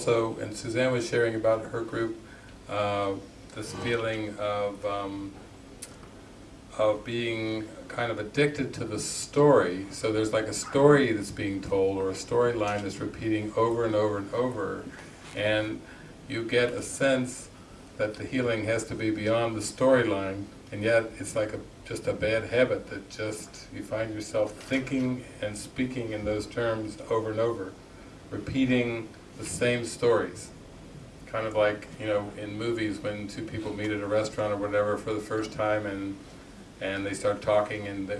also, and Suzanne was sharing about her group, uh, this feeling of um, of being kind of addicted to the story. So there's like a story that's being told, or a storyline that's repeating over and over and over, and you get a sense that the healing has to be beyond the storyline, and yet it's like a, just a bad habit that just, you find yourself thinking and speaking in those terms over and over, repeating the same stories. Kind of like, you know, in movies when two people meet at a restaurant or whatever for the first time and and they start talking and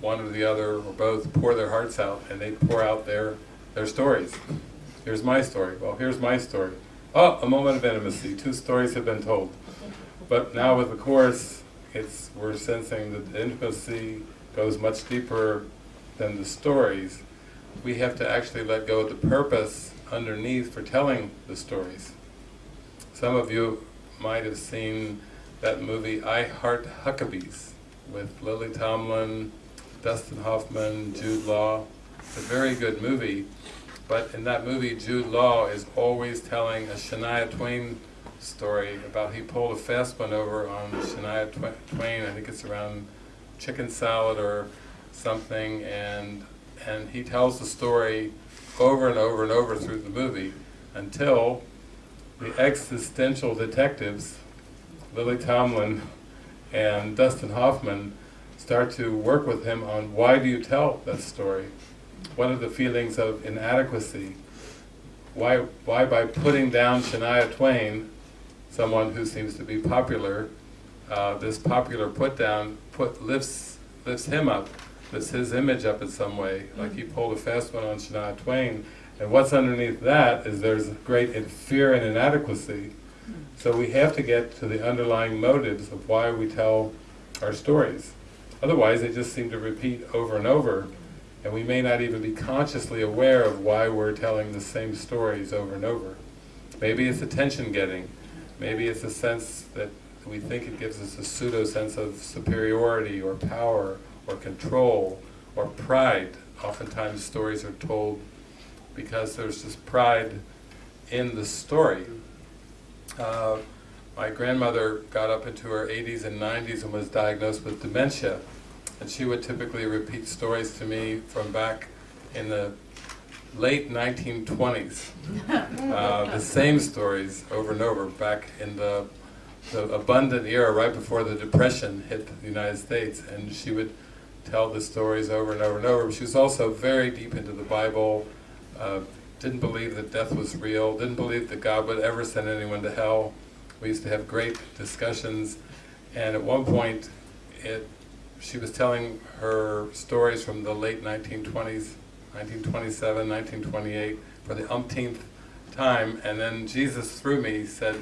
one or the other or both pour their hearts out and they pour out their, their stories. Here's my story. Well, here's my story. Oh, a moment of intimacy. Two stories have been told. But now with the Course, it's, we're sensing that the intimacy goes much deeper than the stories. We have to actually let go of the purpose underneath for telling the stories. Some of you might have seen that movie I Heart Huckabees with Lily Tomlin, Dustin Hoffman, Jude Law. It's a very good movie, but in that movie Jude Law is always telling a Shania Twain story about he pulled a fast one over on Shania Twain, I think it's around chicken salad or something, and and he tells the story over and over and over through the movie until the existential detectives, Lily Tomlin and Dustin Hoffman start to work with him on why do you tell that story? What are the feelings of inadequacy? Why, why by putting down Shania Twain, someone who seems to be popular, uh, this popular put down put lifts lifts him up, lifts his image up in some way, like mm-hmm. he pulled a fast one on Shania Twain, and what's underneath that is there's great fear and inadequacy, mm-hmm. so we have to get to the underlying motives of why we tell our stories. Otherwise they just seem to repeat over and over, and we may not even be consciously aware of why we're telling the same stories over and over. Maybe it's attention getting, maybe it's a sense that we think it gives us a pseudo sense of superiority or power or control or pride. Oftentimes stories are told because there's this pride in the story. Uh, my grandmother got up into her 80s and 90s and was diagnosed with dementia. And she would typically repeat stories to me from back in the late 1920s. Uh, the same stories over and over back in the, the abundant era right before the Depression hit the United States. And she would tell the stories over and over and over. She was also very deep into the Bible, uh, didn't believe that death was real, didn't believe that God would ever send anyone to hell. We used to have great discussions, and at one point, it, she was telling her stories from the late 1920s, 1927, 1928, for the umpteenth time, and then Jesus through me said,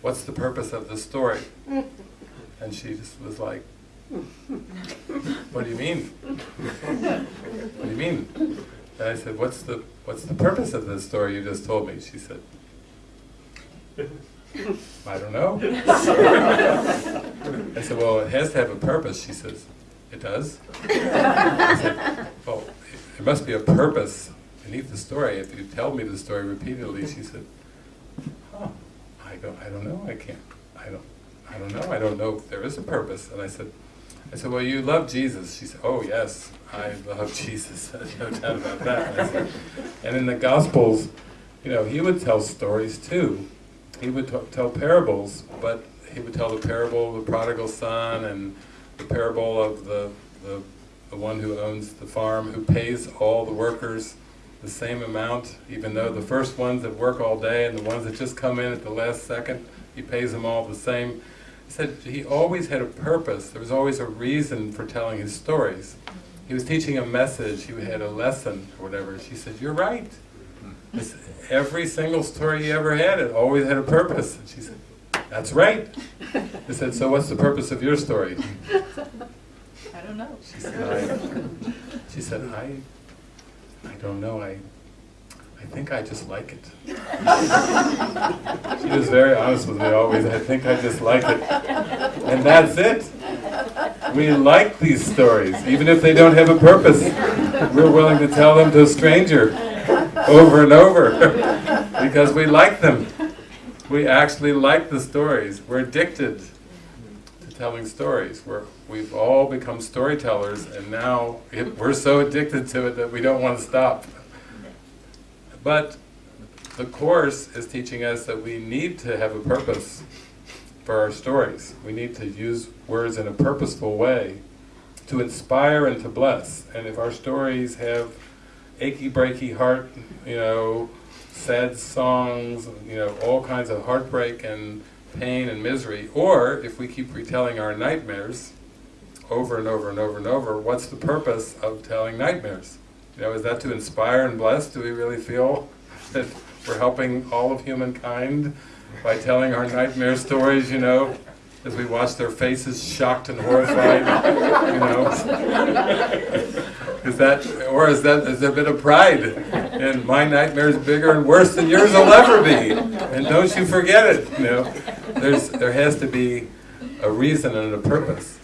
what's the purpose of the story? And she just was like, what do you mean? what do you mean? And I said, what's the, what's the purpose of this story you just told me? She said, I don't know. I said, well, it has to have a purpose. She says, it does? Said, well, there must be a purpose beneath the story. If you tell me the story repeatedly, she said, huh, I don't, I don't know, I can't, I don't, I don't know, I don't know if there is a purpose. And I said, I said, well, you love Jesus. She said, oh, yes, I love Jesus. No doubt about that. And, said, and in the Gospels, you know, he would tell stories too. He would tell parables, but he would tell the parable of the prodigal son and the parable of the, the, the one who owns the farm, who pays all the workers the same amount, even though the first ones that work all day and the ones that just come in at the last second, he pays them all the same said he always had a purpose, there was always a reason for telling his stories. He was teaching a message, he had a lesson or whatever. She said, you're right. This, every single story he ever had, it always had a purpose. And she said, that's right. I said, so what's the purpose of your story? I don't know. She said, I, she said, I, I don't know, I, I think I just like it. she was very honest with me always, I think I just like it. And that's it. We like these stories, even if they don't have a purpose. We're willing to tell them to a stranger over and over. because we like them. We actually like the stories. We're addicted to telling stories. We're, we've all become storytellers, and now it, we're so addicted to it that we don't want to stop. But the Course is teaching us that we need to have a purpose for our stories. We need to use words in a purposeful way to inspire and to bless. And if our stories have achy breaky heart, you know, sad songs, you know, all kinds of heartbreak and pain and misery, or if we keep retelling our nightmares over and over and over and over, what's the purpose of telling nightmares? You know, is that to inspire and bless? Do we really feel that we're helping all of humankind by telling our nightmare stories, you know, as we watch their faces shocked and horrified, you know? Is that, or is that, is there a bit of pride? And my nightmare is bigger and worse than yours will ever be, and don't you forget it, you know? There's, there has to be a reason and a purpose.